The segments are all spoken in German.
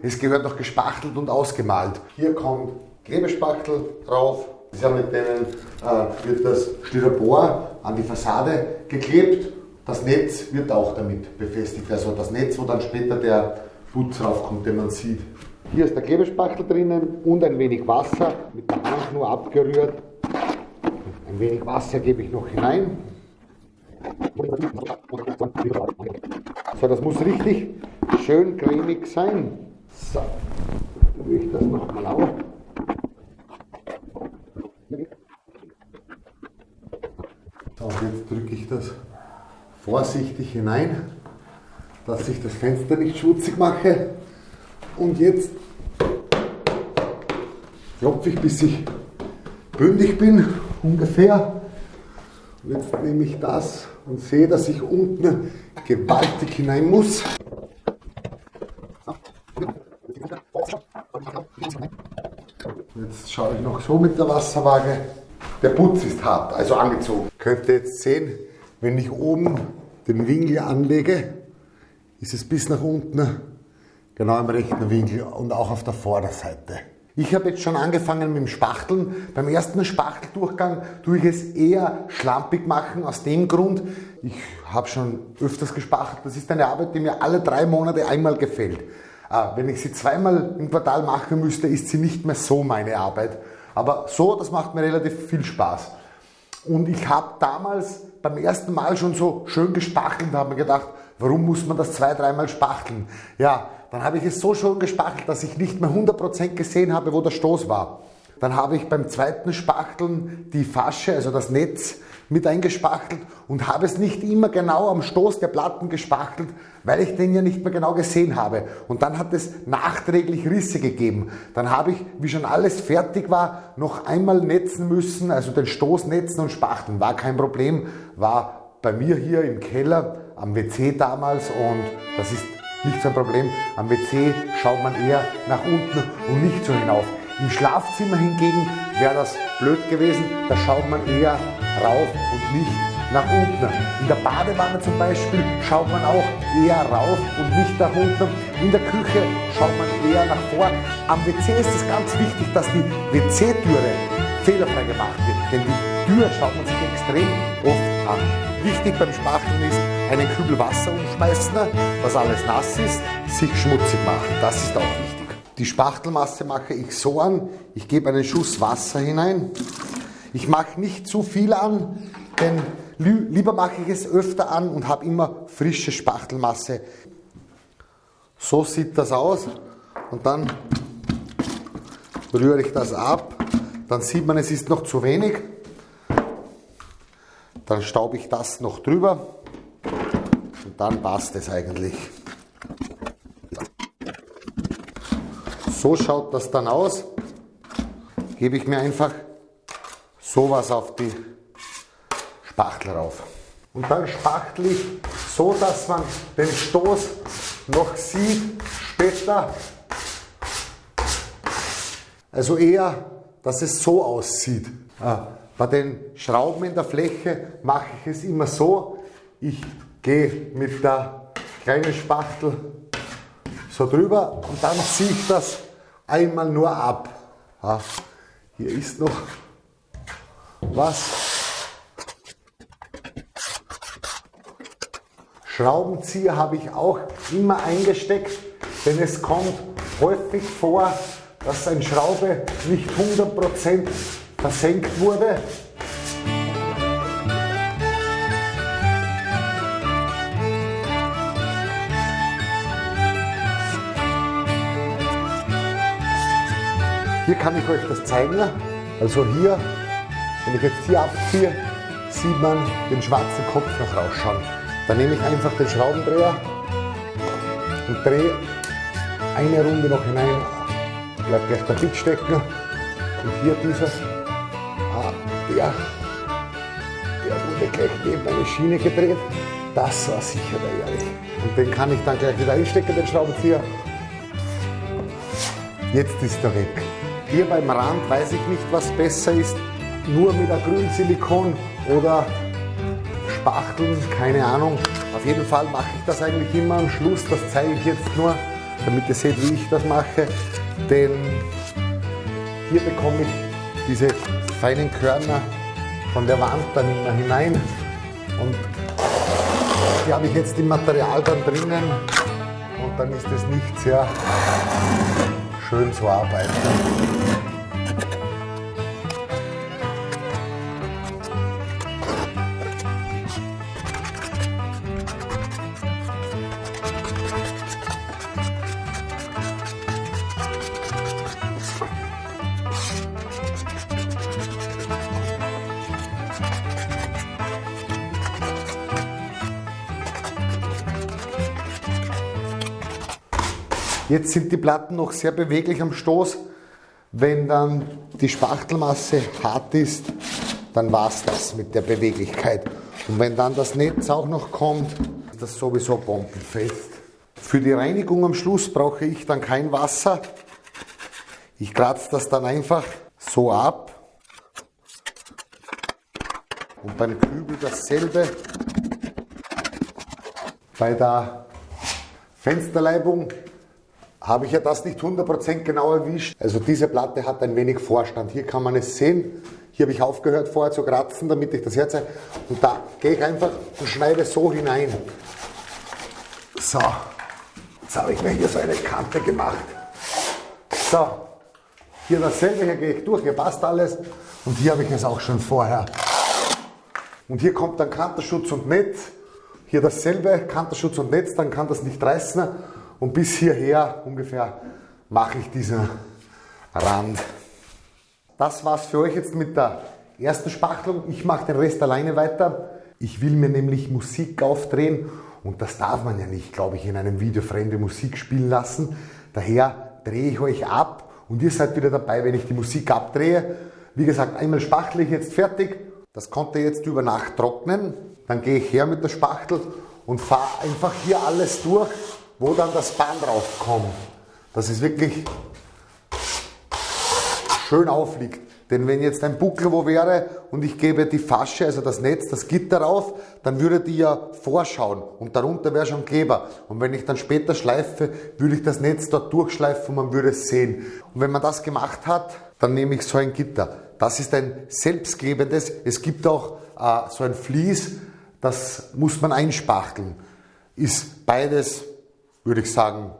Es gehört noch gespachtelt und ausgemalt. Hier kommt Klebespachtel drauf. mit denen äh, wird das Styropor an die Fassade geklebt. Das Netz wird auch damit befestigt. Also das Netz, wo dann später der Putz raufkommt, den man sieht. Hier ist der Klebespachtel drinnen und ein wenig Wasser, mit der Hand nur abgerührt. Ein wenig Wasser gebe ich noch hinein. So, das muss richtig schön cremig sein. So, dann ich das nochmal auf. So, jetzt drücke ich das vorsichtig hinein, dass ich das Fenster nicht schmutzig mache. Und jetzt klopfe ich, bis ich bündig bin, ungefähr. Und jetzt nehme ich das und sehe, dass ich unten gewaltig hinein muss. Jetzt schaue ich noch so mit der Wasserwaage. Der Putz ist hart, also angezogen. Könnt ihr jetzt sehen, wenn ich oben den Winkel anlege, ist es bis nach unten genau im rechten Winkel und auch auf der Vorderseite. Ich habe jetzt schon angefangen mit dem Spachteln. Beim ersten Spachteldurchgang tue ich es eher schlampig machen, aus dem Grund, ich habe schon öfters gespachtelt. Das ist eine Arbeit, die mir alle drei Monate einmal gefällt. Äh, wenn ich sie zweimal im Quartal machen müsste, ist sie nicht mehr so meine Arbeit. Aber so, das macht mir relativ viel Spaß. Und ich habe damals beim ersten Mal schon so schön gespachtelt und habe mir gedacht, warum muss man das zwei, dreimal spachteln? Ja, dann habe ich es so schon gespachtelt, dass ich nicht mehr 100% gesehen habe, wo der Stoß war. Dann habe ich beim zweiten Spachteln die Fasche, also das Netz, mit eingespachtelt und habe es nicht immer genau am Stoß der Platten gespachtelt, weil ich den ja nicht mehr genau gesehen habe. Und dann hat es nachträglich Risse gegeben. Dann habe ich, wie schon alles fertig war, noch einmal netzen müssen, also den Stoß netzen und spachteln. War kein Problem, war bei mir hier im Keller am WC damals und das ist nicht so ein Problem. Am WC schaut man eher nach unten und nicht so hinauf. Im Schlafzimmer hingegen wäre das blöd gewesen, da schaut man eher rauf und nicht nach unten. In der Badewanne zum Beispiel schaut man auch eher rauf und nicht nach unten. In der Küche schaut man eher nach vor. Am WC ist es ganz wichtig, dass die WC-Türe fehlerfrei gemacht wird, denn die Tür schaut man sich extrem oft an. Wichtig beim Spachteln ist, einen Kübel Wasser umschmeißen, dass alles nass ist, sich schmutzig machen. Das ist auch wichtig. Die Spachtelmasse mache ich so an, ich gebe einen Schuss Wasser hinein. Ich mache nicht zu viel an, denn lieber mache ich es öfter an und habe immer frische Spachtelmasse. So sieht das aus und dann rühre ich das ab. Dann sieht man, es ist noch zu wenig. Dann staube ich das noch drüber und dann passt es eigentlich. So schaut das dann aus. Gebe ich mir einfach sowas auf die Spachtel rauf. Und dann spachtel ich so, dass man den Stoß noch sieht später. Also eher, dass es so aussieht. Ah, bei den Schrauben in der Fläche mache ich es immer so, ich gehe mit der kleinen Spachtel so drüber und dann ziehe ich das einmal nur ab. Ja, hier ist noch was. Schraubenzieher habe ich auch immer eingesteckt, denn es kommt häufig vor, dass eine Schraube nicht 100% versenkt wurde Hier kann ich euch das zeigen. Also hier, wenn ich jetzt hier abziehe, sieht man den schwarzen Kopf noch rausschauen. Dann nehme ich einfach den Schraubendreher und drehe eine Runde noch hinein. Bleibt gleich der Bit stecken. Und hier dieser, ah, der, der wurde gleich neben eine Schiene gedreht. Das war sicher der Ehrlich. Und den kann ich dann gleich wieder einstecken, den Schraubenzieher. Jetzt ist er weg. Hier beim Rand weiß ich nicht, was besser ist. Nur mit Acrylsilikon oder Spachteln, keine Ahnung. Auf jeden Fall mache ich das eigentlich immer am Schluss. Das zeige ich jetzt nur, damit ihr seht, wie ich das mache. Denn hier bekomme ich diese feinen Körner von der Wand dann immer hinein. Und die habe ich jetzt im Material dann drinnen. Und dann ist es nicht sehr schön zu arbeiten. Jetzt sind die Platten noch sehr beweglich am Stoß. Wenn dann die Spachtelmasse hart ist, dann war es das mit der Beweglichkeit. Und wenn dann das Netz auch noch kommt, ist das sowieso bombenfest. Für die Reinigung am Schluss brauche ich dann kein Wasser. Ich kratze das dann einfach so ab. Und beim Kübel dasselbe. Bei der Fensterleibung habe ich ja das nicht 100% genau erwischt. Also diese Platte hat ein wenig Vorstand. Hier kann man es sehen. Hier habe ich aufgehört vorher zu kratzen, damit ich das herzeige. Und da gehe ich einfach und schneide so hinein. So, jetzt habe ich mir hier so eine Kante gemacht. So, hier dasselbe, hier gehe ich durch, hier passt alles. Und hier habe ich es auch schon vorher. Und hier kommt dann Kanterschutz und Netz. Hier dasselbe, Kanterschutz und Netz, dann kann das nicht reißen. Und bis hierher ungefähr mache ich diesen Rand. Das war's für euch jetzt mit der ersten Spachtelung. Ich mache den Rest alleine weiter. Ich will mir nämlich Musik aufdrehen und das darf man ja nicht, glaube ich, in einem Video fremde Musik spielen lassen. Daher drehe ich euch ab und ihr seid wieder dabei, wenn ich die Musik abdrehe. Wie gesagt, einmal spachtel ich jetzt fertig. Das konnte jetzt über Nacht trocknen. Dann gehe ich her mit der Spachtel und fahre einfach hier alles durch wo dann das Band raufkommt, dass es wirklich schön aufliegt. Denn wenn jetzt ein Buckel wo wäre und ich gebe die Fasche, also das Netz, das Gitter rauf, dann würde die ja vorschauen und darunter wäre schon Kleber. Und wenn ich dann später schleife, würde ich das Netz dort durchschleifen und man würde es sehen. Und wenn man das gemacht hat, dann nehme ich so ein Gitter. Das ist ein selbstklebendes. Es gibt auch äh, so ein Vlies, das muss man einspachteln. Ist beides würde ich sagen,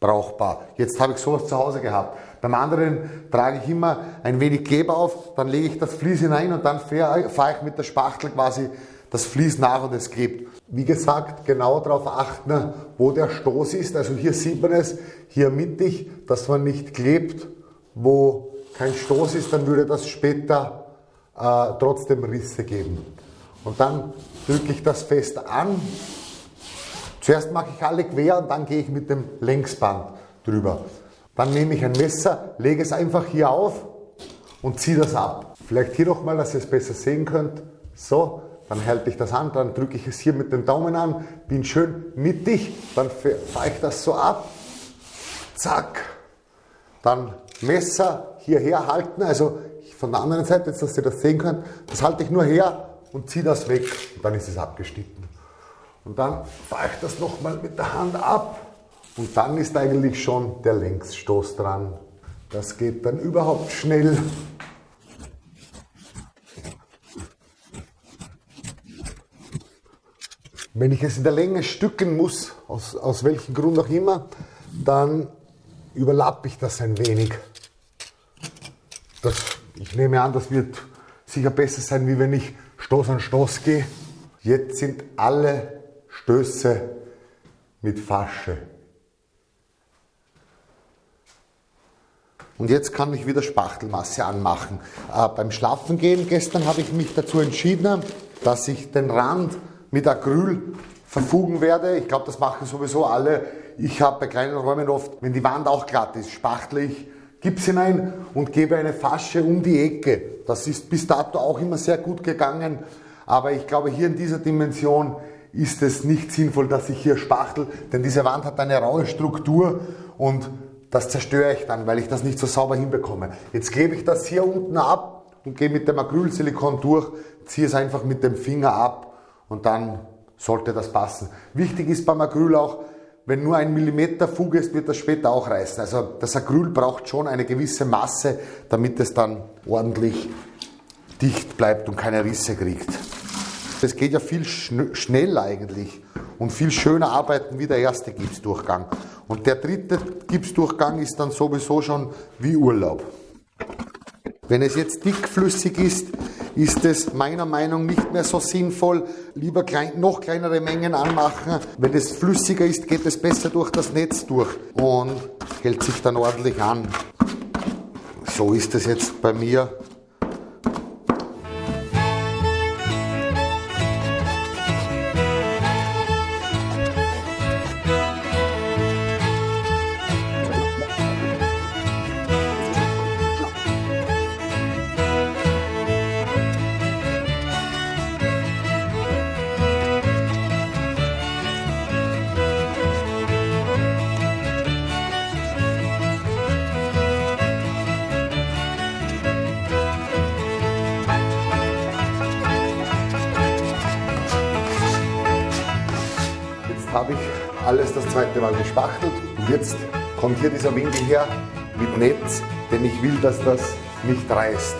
brauchbar. Jetzt habe ich sowas zu Hause gehabt. Beim anderen trage ich immer ein wenig Kleber auf, dann lege ich das Vlies hinein und dann fahre ich mit der Spachtel quasi das Vlies nach und es klebt. Wie gesagt, genau darauf achten, wo der Stoß ist. Also hier sieht man es, hier mittig, dass man nicht klebt. Wo kein Stoß ist, dann würde das später äh, trotzdem Risse geben. Und dann drücke ich das fest an Zuerst mache ich alle quer und dann gehe ich mit dem Längsband drüber. Dann nehme ich ein Messer, lege es einfach hier auf und ziehe das ab. Vielleicht hier nochmal, dass ihr es besser sehen könnt. So, dann halte ich das an, dann drücke ich es hier mit dem Daumen an, bin schön mittig, dann fahre ich das so ab. Zack. Dann Messer hierher halten, also von der anderen Seite, jetzt dass ihr das sehen könnt, das halte ich nur her und ziehe das weg und dann ist es abgeschnitten. Und dann fahre ich das nochmal mit der Hand ab und dann ist eigentlich schon der Längsstoß dran. Das geht dann überhaupt schnell. Wenn ich es in der Länge stücken muss, aus, aus welchem Grund auch immer, dann überlappe ich das ein wenig. Das, ich nehme an, das wird sicher besser sein, wie wenn ich Stoß an Stoß gehe. Jetzt sind alle Stöße mit Fasche. Und jetzt kann ich wieder Spachtelmasse anmachen. Äh, beim Schlafengehen gestern habe ich mich dazu entschieden, dass ich den Rand mit Acryl verfugen werde. Ich glaube, das machen sowieso alle. Ich habe bei kleinen Räumen oft, wenn die Wand auch glatt ist, spachtle ich Gips hinein und gebe eine Fasche um die Ecke. Das ist bis dato auch immer sehr gut gegangen. Aber ich glaube, hier in dieser Dimension ist es nicht sinnvoll, dass ich hier spachtel, denn diese Wand hat eine raue Struktur und das zerstöre ich dann, weil ich das nicht so sauber hinbekomme. Jetzt klebe ich das hier unten ab und gehe mit dem Acrylsilikon durch, ziehe es einfach mit dem Finger ab und dann sollte das passen. Wichtig ist beim Acryl auch, wenn nur ein Millimeter Fuge ist, wird das später auch reißen. Also das Acryl braucht schon eine gewisse Masse, damit es dann ordentlich dicht bleibt und keine Risse kriegt. Es geht ja viel schn schneller eigentlich und viel schöner arbeiten wie der erste Gipsdurchgang. Und der dritte Gipsdurchgang ist dann sowieso schon wie Urlaub. Wenn es jetzt dickflüssig ist, ist es meiner Meinung nach nicht mehr so sinnvoll. Lieber klein, noch kleinere Mengen anmachen. Wenn es flüssiger ist, geht es besser durch das Netz durch und hält sich dann ordentlich an. So ist es jetzt bei mir. Habe ich alles das zweite Mal gespachtelt und jetzt kommt hier dieser Winkel her mit Netz, denn ich will, dass das nicht reißt.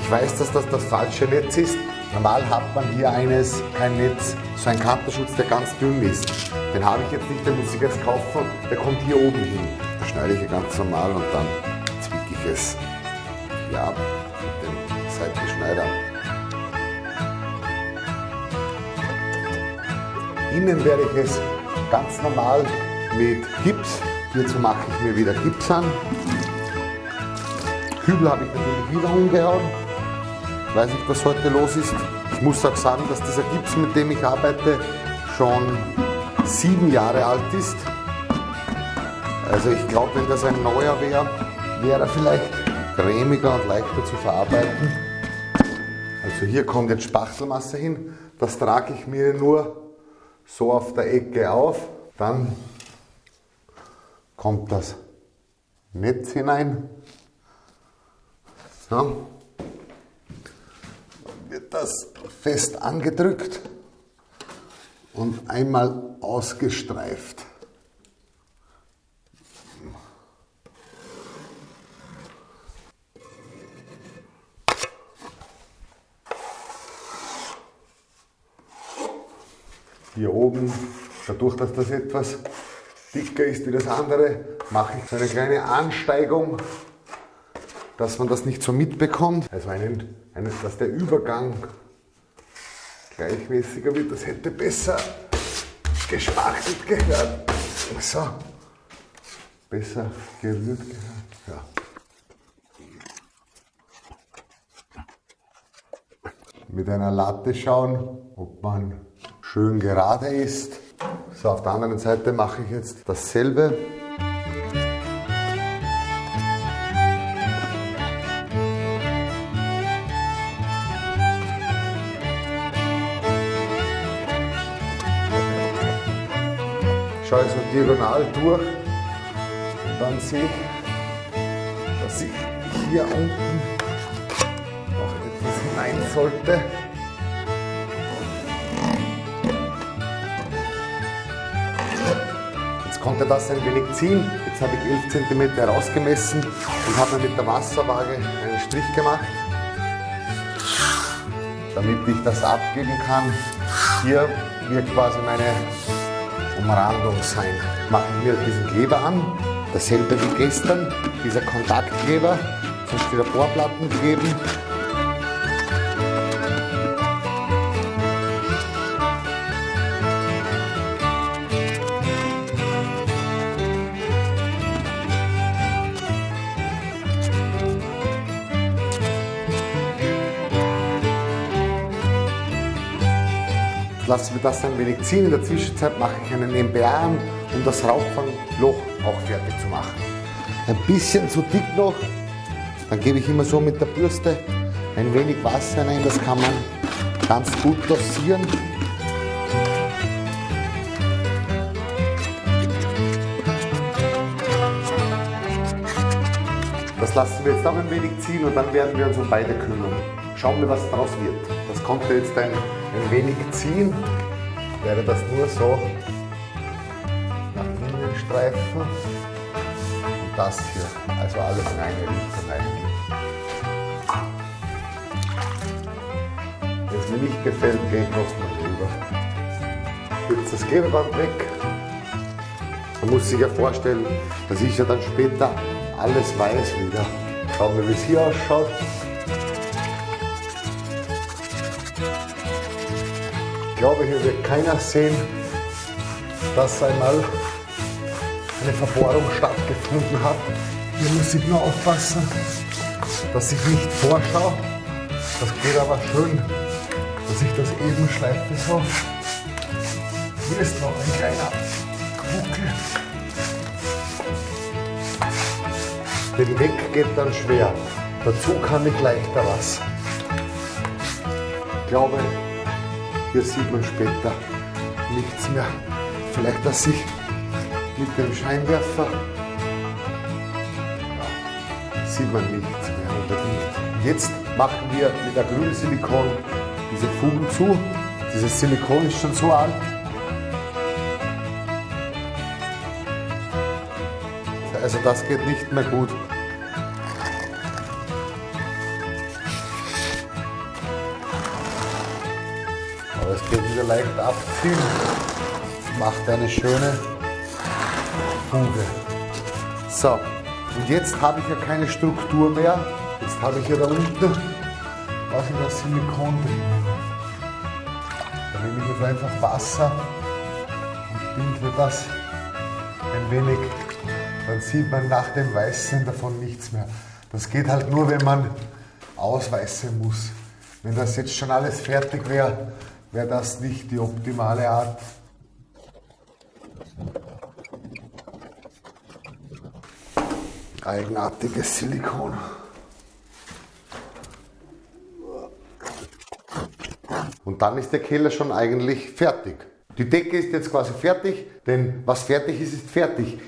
Ich weiß, dass das das falsche Netz ist. Normal hat man hier eines, kein Netz, so ein Kanterschutz, der ganz dünn ist. Den habe ich jetzt nicht, den muss ich jetzt kaufen. Der kommt hier oben hin. Da schneide ich ganz normal und dann zwicke ich es hier ab mit dem Seitenschneider. Innen werde ich es ganz normal mit Gips. Hierzu mache ich mir wieder Gips an. Kübel habe ich natürlich wieder umgehauen. Weiß nicht, was heute los ist. Ich muss auch sagen, dass dieser Gips, mit dem ich arbeite, schon sieben Jahre alt ist. Also ich glaube, wenn das ein neuer wäre, wäre er vielleicht cremiger und leichter zu verarbeiten. Also hier kommt jetzt Spachtelmasse hin. Das trage ich mir nur so auf der Ecke auf, dann kommt das Netz hinein. So. Dann wird das fest angedrückt und einmal ausgestreift. Hier oben, dadurch, dass das etwas dicker ist wie das andere, mache ich so eine kleine Ansteigung, dass man das nicht so mitbekommt. Also einen, einen, dass der Übergang gleichmäßiger wird. Das hätte besser gespachtelt gehört. So, besser gerührt gehört. Ja. Mit einer Latte schauen, ob man schön gerade ist. So, auf der anderen Seite mache ich jetzt dasselbe. schaue so diagonal durch und dann sehe ich, dass ich hier unten noch etwas hinein sollte. Konnte das ein wenig ziehen. Jetzt habe ich 11 cm herausgemessen und habe mir mit der Wasserwaage einen Strich gemacht, damit ich das abgeben kann. Hier wird quasi meine Umrandung sein. Mache ich mir diesen Kleber an, dasselbe wie gestern, dieser Kontaktkleber zum Styroporplatten kleben lassen wir das ein wenig ziehen. In der Zwischenzeit mache ich einen MBA an, um das Rauchfangloch auch fertig zu machen. Ein bisschen zu dick noch, dann gebe ich immer so mit der Bürste ein wenig Wasser rein, das kann man ganz gut dosieren. Das lassen wir jetzt auch ein wenig ziehen und dann werden wir uns um beide kümmern. Schauen wir, was daraus wird. Das konnte jetzt ein ein wenig ziehen, werde das nur so nach Streifen und das hier. Also alles in eine Richtung eigentlich. Wenn es mir nicht gefällt, gehe ich nochmal drüber. Jetzt das Klebeband weg. Man muss sich ja vorstellen, das ist ja dann später alles weiß wieder. Schauen wir, wie es hier ausschaut. Glaube, hier wird keiner sehen, dass einmal eine Verbohrung stattgefunden hat. Hier muss ich nur aufpassen, dass ich nicht vorschaue. Das geht aber schön, dass ich das eben schleife so. Hier ist noch ein kleiner Buckel. Den Weg geht dann schwer. Dazu kann ich leichter was. Ich glaube, hier sieht man später nichts mehr. Vielleicht, dass ich mit dem Scheinwerfer ja, sieht man nichts mehr unbedingt. Jetzt machen wir mit Acrylsilikon diese Fugen zu. Dieses Silikon ist schon so alt. Also das geht nicht mehr gut. Leicht abziehen. Macht eine schöne Fuge. So, und jetzt habe ich ja keine Struktur mehr. Jetzt habe ich ja da unten was in das Silikon drin. Da nehme ich jetzt einfach Wasser und binde das ein wenig. Dann sieht man nach dem Weißen davon nichts mehr. Das geht halt nur, wenn man ausweißen muss. Wenn das jetzt schon alles fertig wäre, wäre das nicht die optimale Art. Eigenartiges Silikon. Und dann ist der Keller schon eigentlich fertig. Die Decke ist jetzt quasi fertig, denn was fertig ist, ist fertig.